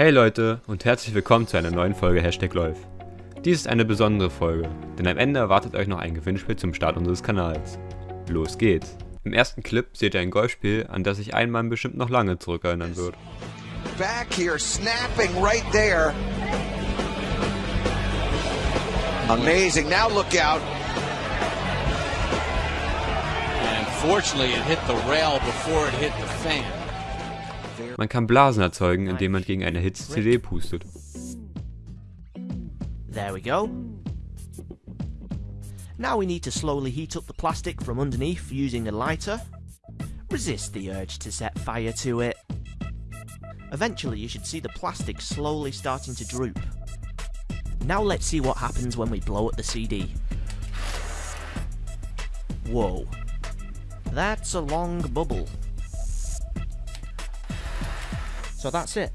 Hey Leute und herzlich willkommen zu einer neuen Folge Hashtag Läuf. Dies ist eine besondere Folge, denn am Ende erwartet euch noch ein Gewinnspiel zum Start unseres Kanals. Los geht's! Im ersten Clip seht ihr ein Golfspiel, an das sich ein Mann bestimmt noch lange zurückerinnern wird. Back here, snapping right there. Amazing. Now look out. And fortunately, it hit the rail before it hit the fan. Man kann Blasen erzeugen, indem man gegen eine erhitzte CD pustet. There we go. Now we need to slowly heat up the plastic from underneath using a lighter. Resist the urge to set fire to it. Eventually you should see the plastic slowly starting to droop. Now let's see what happens when we blow at the CD. Whoa. That's a long bubble. So that's it.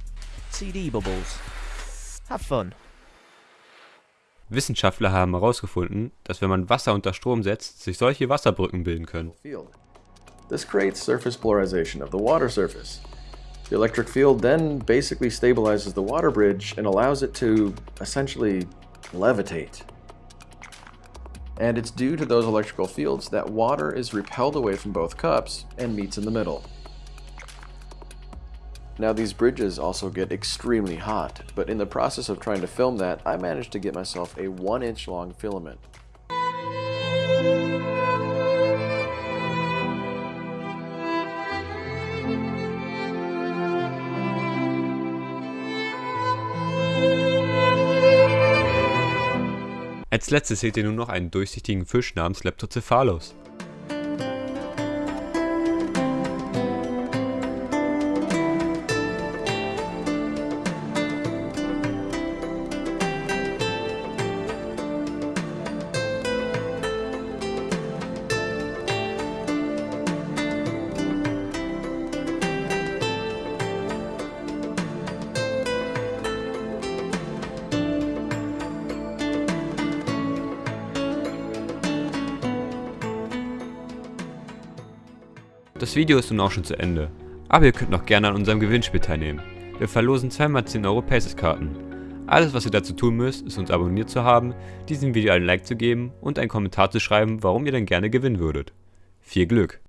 CD bubbles. Have fun. Wissenschaftler haben herausgefunden, dass wenn man Wasser unter Strom setzt, sich solche Wasserbrücken bilden können. This creates surface polarization of the water surface. The electric field then basically stabilizes the water bridge and allows it to essentially levitate. And it's due to those electrical fields that water is repelled away from both cups and meets in the middle. Now these bridges also get extremely hot, but in the process of trying to film that, I managed to get myself a 1 inch long filament. Als letztes seht ihr er nun noch einen durchsichtigen Fisch namens Leptocephalus. Das Video ist nun auch schon zu Ende, aber ihr könnt noch gerne an unserem Gewinnspiel teilnehmen. Wir verlosen zweimal 10 Euro Paces-Karten. Alles was ihr dazu tun müsst, ist uns abonniert zu haben, diesem Video einen Like zu geben und einen Kommentar zu schreiben, warum ihr denn gerne gewinnen würdet. Viel Glück!